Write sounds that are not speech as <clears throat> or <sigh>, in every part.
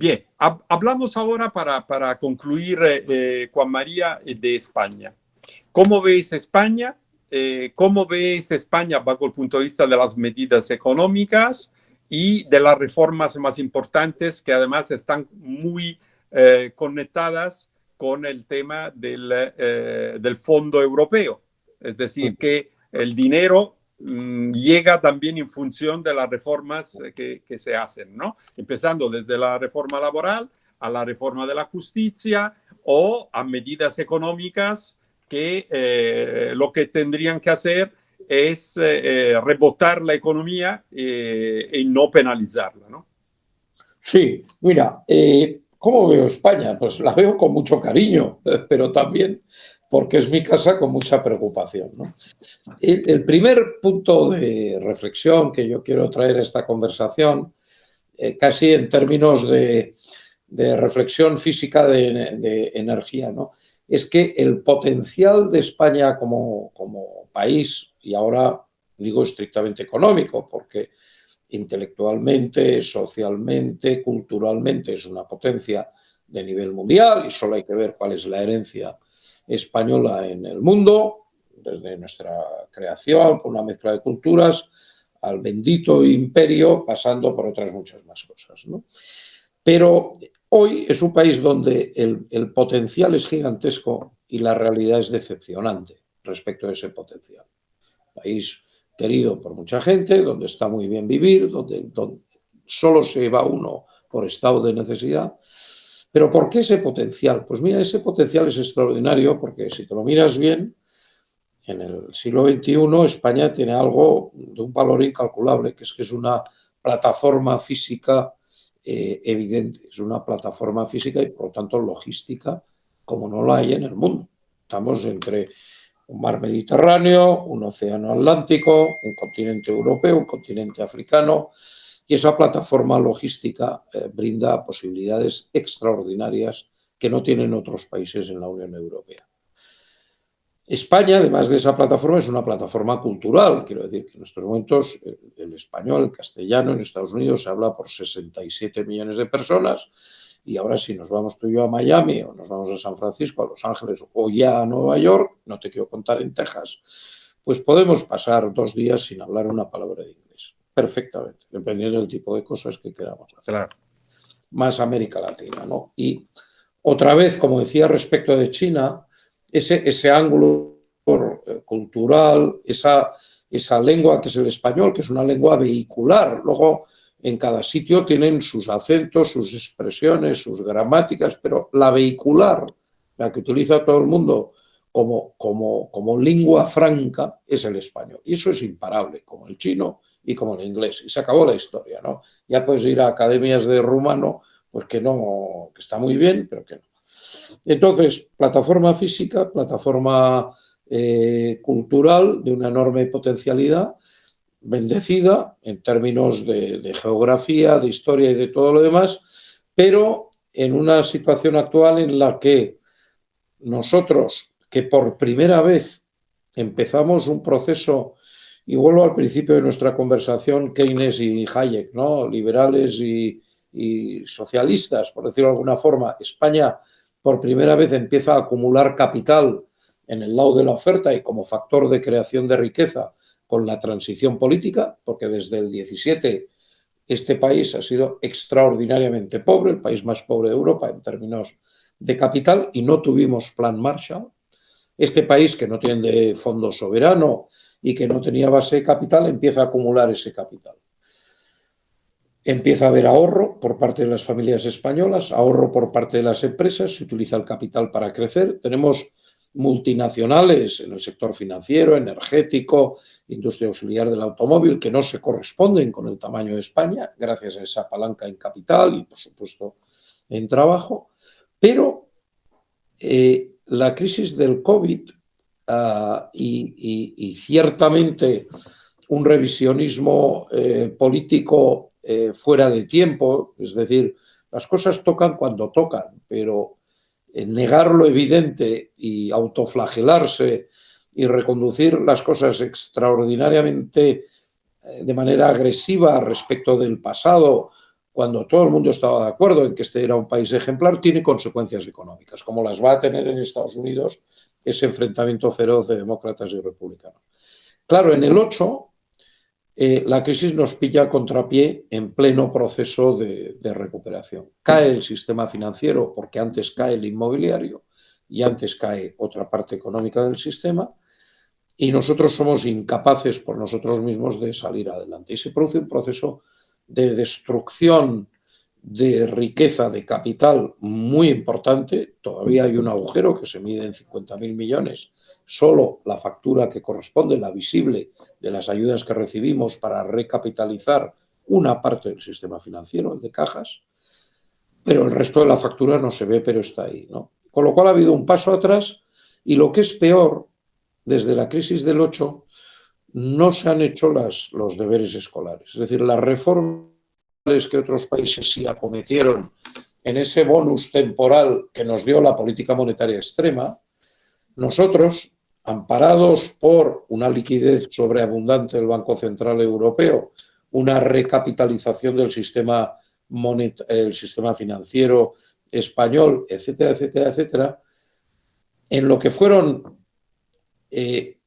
Bien, hablamos ahora para, para concluir, eh, eh, Juan María, eh, de España. ¿Cómo ves España? ¿Cómo ves España bajo el punto de vista de las medidas económicas y de las reformas más importantes que además están muy conectadas con el tema del, del Fondo Europeo? Es decir, que el dinero llega también en función de las reformas eh, que, se hacen, ¿no? Empezando desde la reforma laboral a la reforma de la justicia o a medidas económicas que eh, lo que tendrían que hacer es eh, rebotar la economía y no penalizarla, ¿no? Sí, mira, ¿cómo veo España? Pues la veo con mucho cariño, <laughs> pero también porque es mi casa con mucha preocupación. El, primer punto de reflexión que yo quiero traer a esta conversación, eh, casi en términos de, reflexión física de, energía, ¿no? es que el potencial de España como, como país, y ahora digo estrictamente económico, porque intelectualmente, socialmente, culturalmente es una potencia de nivel mundial y solo hay que ver cuál es la herencia española en el mundo, desde nuestra creación, por una mezcla de culturas, al bendito imperio, pasando por otras muchas más cosas. Pero hoy es un país donde el, potencial es gigantesco y la realidad es decepcionante respecto a ese potencial. País querido por mucha gente, donde está muy bien vivir, donde, donde solo se va uno por estado de necesidad, pero ¿por qué ese potencial? Pues mira, ese potencial es extraordinario porque si te lo miras bien, en el siglo XXI España tiene algo de un valor incalculable, que es que es una plataforma física eh, evidente, es una plataforma física y por lo tanto logística como no la hay en el mundo. Estamos entre un mar Mediterráneo, un océano Atlántico, un continente europeo, un continente africano, y esa plataforma logística eh, brinda posibilidades extraordinarias que no tienen otros países en la Unión Europea. España, además de esa plataforma, es una plataforma cultural. Quiero decir que en estos momentos el español, el castellano en Estados Unidos se habla por 67 millones de personas y ahora si nos vamos tú y yo a Miami o nos vamos a San Francisco, a Los Ángeles o ya a Nueva York, no te quiero contar en Texas, pues podemos pasar dos días sin hablar una palabra de inglés perfectamente, dependiendo del tipo de cosas que queramos hacer. Más América Latina, ¿no? Y otra vez, como decía respecto de China, ese, ese ángulo eh, cultural, esa, esa lengua que es el español, que es una lengua vehicular. Luego, en cada sitio tienen sus acentos, sus expresiones, sus gramáticas, pero la vehicular, la que utiliza todo el mundo como, como, como lengua franca, es el español. Y eso es imparable, como el chino y como en inglés. Y se acabó la historia, ¿no? Ya puedes ir a academias de rumano, pues que no, que está muy bien, pero que no. Entonces, plataforma física, plataforma eh, cultural de una enorme potencialidad, bendecida en términos de, geografía, de historia y de todo lo demás, pero en una situación actual en la que nosotros, que por primera vez empezamos un proceso y vuelvo al principio de nuestra conversación, Keynes y Hayek, ¿no? liberales y, socialistas, por decirlo de alguna forma. España por primera vez empieza a acumular capital en el lado de la oferta y como factor de creación de riqueza con la transición política, porque desde el 17 este país ha sido extraordinariamente pobre, el país más pobre de Europa en términos de capital, y no tuvimos plan Marshall. Este país que no tiene fondo soberano, y que no tenía base de capital, empieza a acumular ese capital. Empieza a haber ahorro por parte de las familias españolas, ahorro por parte de las empresas, se utiliza el capital para crecer. Tenemos multinacionales en el sector financiero, energético, industria auxiliar del automóvil, que no se corresponden con el tamaño de España, gracias a esa palanca en capital y, por supuesto, en trabajo. Pero eh, la crisis del COVID Ah, y, ciertamente un revisionismo eh, político eh, fuera de tiempo, es decir, las cosas tocan cuando tocan, pero negar lo evidente y autoflagelarse y reconducir las cosas extraordinariamente eh, de manera agresiva respecto del pasado, cuando todo el mundo estaba de acuerdo en que este era un país ejemplar, tiene consecuencias económicas, como las va a tener en Estados Unidos ese enfrentamiento feroz de demócratas y republicanos. Claro, en el 8 eh, la crisis nos pilla contrapié en pleno proceso de, recuperación. Cae el sistema financiero porque antes cae el inmobiliario y antes cae otra parte económica del sistema y nosotros somos incapaces por nosotros mismos de salir adelante. Y se produce un proceso de destrucción de riqueza, de capital muy importante. Todavía hay un agujero que se mide en 50.000 millones. Solo la factura que corresponde, la visible, de las ayudas que recibimos para recapitalizar una parte del sistema financiero, el de cajas, pero el resto de la factura no se ve, pero está ahí. ¿no? Con lo cual ha habido un paso atrás y lo que es peor, desde la crisis del 8, no se han hecho las, los deberes escolares. Es decir, las reformas que otros países sí acometieron en ese bonus temporal que nos dio la política monetaria extrema, nosotros, amparados por una liquidez sobreabundante del Banco Central Europeo, una recapitalización del sistema, el sistema financiero español, etcétera, etcétera, etcétera, en lo que fueron eh,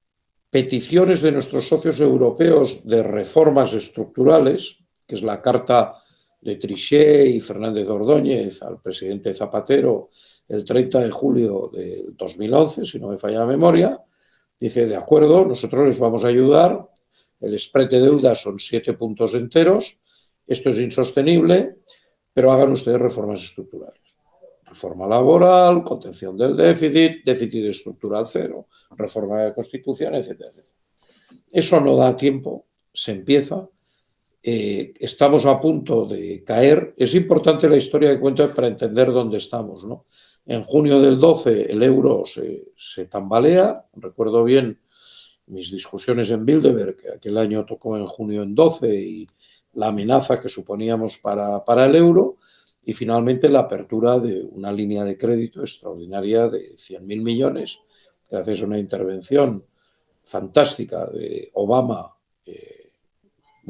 peticiones de nuestros socios europeos de reformas estructurales, que es la carta de Trichet y Fernández Ordóñez al presidente Zapatero el 30 de julio de 2011, si no me falla la memoria, dice, de acuerdo, nosotros les vamos a ayudar, el spread de deuda son siete puntos enteros, esto es insostenible, pero hagan ustedes reformas estructurales. Reforma laboral, contención del déficit, déficit estructural cero, reforma de la Constitución, etcétera. Eso no da tiempo, se empieza, eh, estamos a punto de caer. Es importante la historia que cuento para entender dónde estamos. ¿no? En junio del 12 el euro se, se, tambalea, recuerdo bien mis discusiones en Bilderberg, que aquel año tocó en junio en 12 y la amenaza que suponíamos para, para el euro, y finalmente la apertura de una línea de crédito extraordinaria de 100.000 millones, gracias a una intervención fantástica de Obama eh,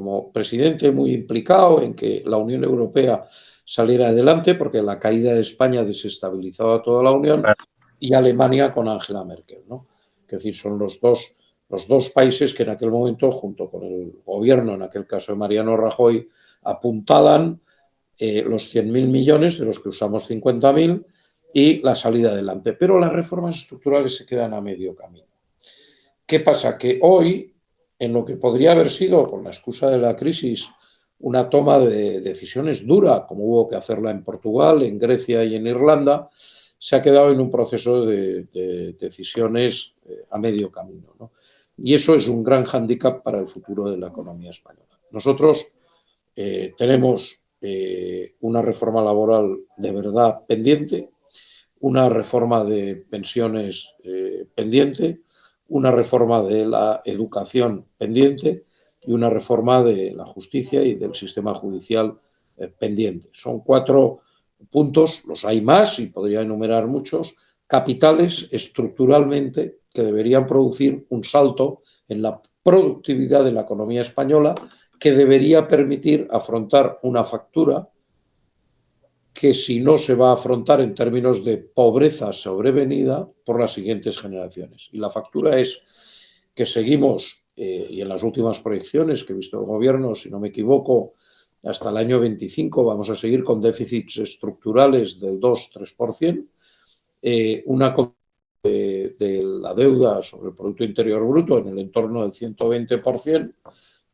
como presidente muy implicado en que la Unión Europea saliera adelante, porque la caída de España desestabilizaba toda la Unión, y Alemania con Angela Merkel. ¿no? Es decir, son los dos, los dos países que en aquel momento, junto con el gobierno, en aquel caso de Mariano Rajoy, apuntalan eh, los 100.000 millones, de los que usamos 50.000, y la salida adelante. Pero las reformas estructurales se quedan a medio camino. ¿Qué pasa? Que hoy, en lo que podría haber sido, con la excusa de la crisis, una toma de decisiones dura, como hubo que hacerla en Portugal, en Grecia y en Irlanda, se ha quedado en un proceso de, de decisiones eh, a medio camino. ¿no? Y eso es un gran hándicap para el futuro de la economía española. Nosotros eh, tenemos eh, una reforma laboral de verdad pendiente, una reforma de pensiones pendiente, una reforma de la educación pendiente y una reforma de la justicia y del sistema judicial eh, pendiente. Son cuatro puntos, los hay más y podría enumerar muchos, capitales estructuralmente que deberían producir un salto en la productividad de la economía española que debería permitir afrontar una factura que si no se va a afrontar en términos de pobreza sobrevenida por las siguientes generaciones. Y la factura es que seguimos, eh, y en las últimas proyecciones que he visto el gobierno, si no me equivoco, hasta el año 25 vamos a seguir con déficits estructurales del 2-3%, eh, una de, de la deuda sobre el Producto Interior Bruto en el entorno del 120%,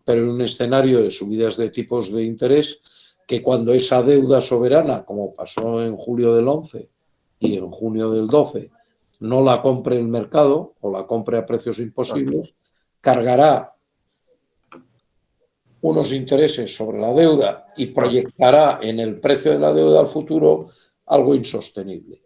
pero en un escenario de subidas de tipos de interés que cuando esa deuda soberana, como pasó en julio del 11 y en junio del 12, no la compre el mercado o la compre a precios imposibles, cargará unos intereses sobre la deuda y proyectará en el precio de la deuda al futuro algo insostenible.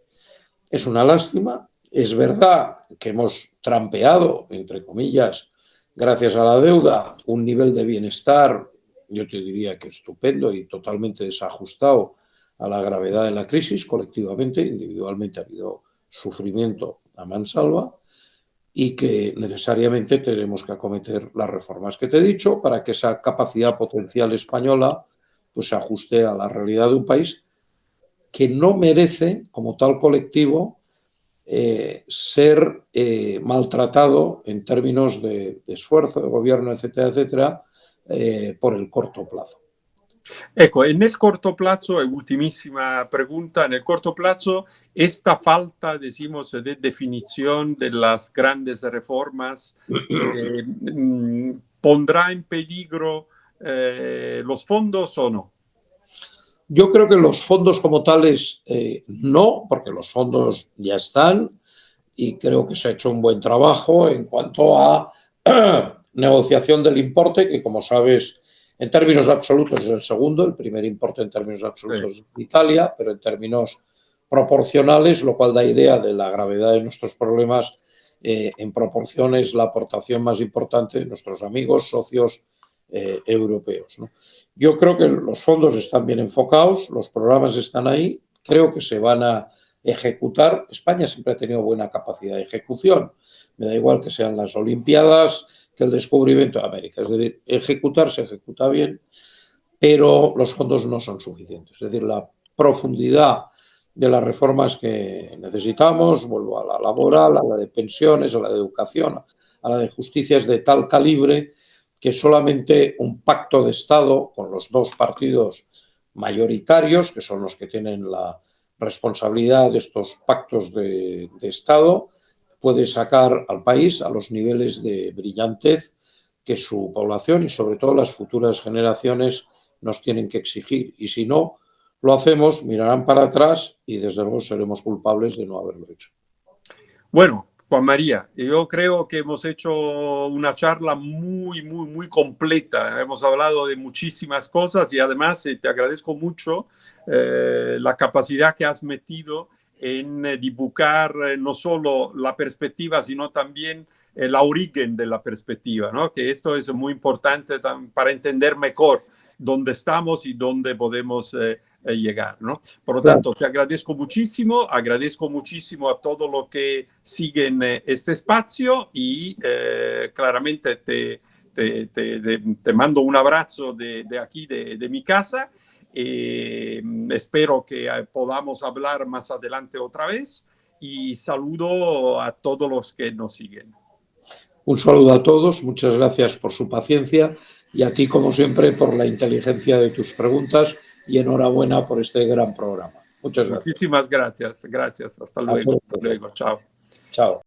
Es una lástima, es verdad que hemos trampeado, entre comillas, gracias a la deuda, un nivel de bienestar, yo te diría que estupendo y totalmente desajustado a la gravedad de la crisis, colectivamente, individualmente ha habido sufrimiento a mansalva y que necesariamente tenemos que acometer las reformas que te he dicho para que esa capacidad potencial española pues se ajuste a la realidad de un país que no merece, como tal colectivo, eh, ser eh, maltratado en términos de, esfuerzo de gobierno, etcétera, etcétera, eh, por el corto plazo. Ecco, en el corto plazo, ultimísima pregunta, en el corto plazo, esta falta, decimos, de definición de las grandes reformas mm, pondrá en peligro los fondos o no? Yo creo que los fondos como tales eh, no, porque los fondos ya están y creo que se ha hecho un buen trabajo en cuanto a <clears throat> negociación del importe, que como sabes, en términos absolutos es el segundo, el primer importe en términos absolutos es Italia, pero en términos proporcionales, lo cual da idea de la gravedad de nuestros problemas, eh, en proporción es la aportación más importante de nuestros amigos, socios eh, europeos. ¿no? Yo creo que los fondos están bien enfocados, los programas están ahí, creo que se van a ejecutar. España siempre ha tenido buena capacidad de ejecución. Me da igual que sean las Olimpiadas que el descubrimiento de América. Es decir, ejecutar se ejecuta bien, pero los fondos no son suficientes. Es decir, la profundidad de las reformas que necesitamos, vuelvo a la laboral, a la de pensiones, a la de educación, a la de justicia, es de tal calibre que solamente un pacto de Estado con los dos partidos mayoritarios, que son los que tienen la responsabilidad de estos pactos de, Estado, puede sacar al país a los niveles de brillantez que su población y sobre todo las futuras generaciones nos tienen que exigir. Y si no lo hacemos, mirarán para atrás y desde luego seremos culpables de no haberlo hecho. Bueno, Juan María, yo creo que hemos hecho una charla muy, muy, muy completa. Hemos hablado de muchísimas cosas y además eh, te agradezco mucho eh, la capacidad que has metido en eh, dibujar no solo la perspectiva, sino también el origen de la perspectiva, ¿no? que esto es muy importante para entender mejor dónde estamos y dónde podemos llegar, ¿no? Por lo tanto, te agradezco muchísimo, agradezco muchísimo a todo lo que siguen eh, este espacio y eh, claramente te, te, te, mando un abrazo de, de aquí, de, de, mi casa. espero que podamos hablar más adelante otra vez y saludo a todos los que nos siguen. Un saludo a todos, muchas gracias por su paciencia y a ti, como siempre, por la inteligencia de tus preguntas y enhorabuena por este gran programa. Muchas gracias. Muchísimas gracias. Gracias. Hasta luego. Hasta luego. Chao. Chao.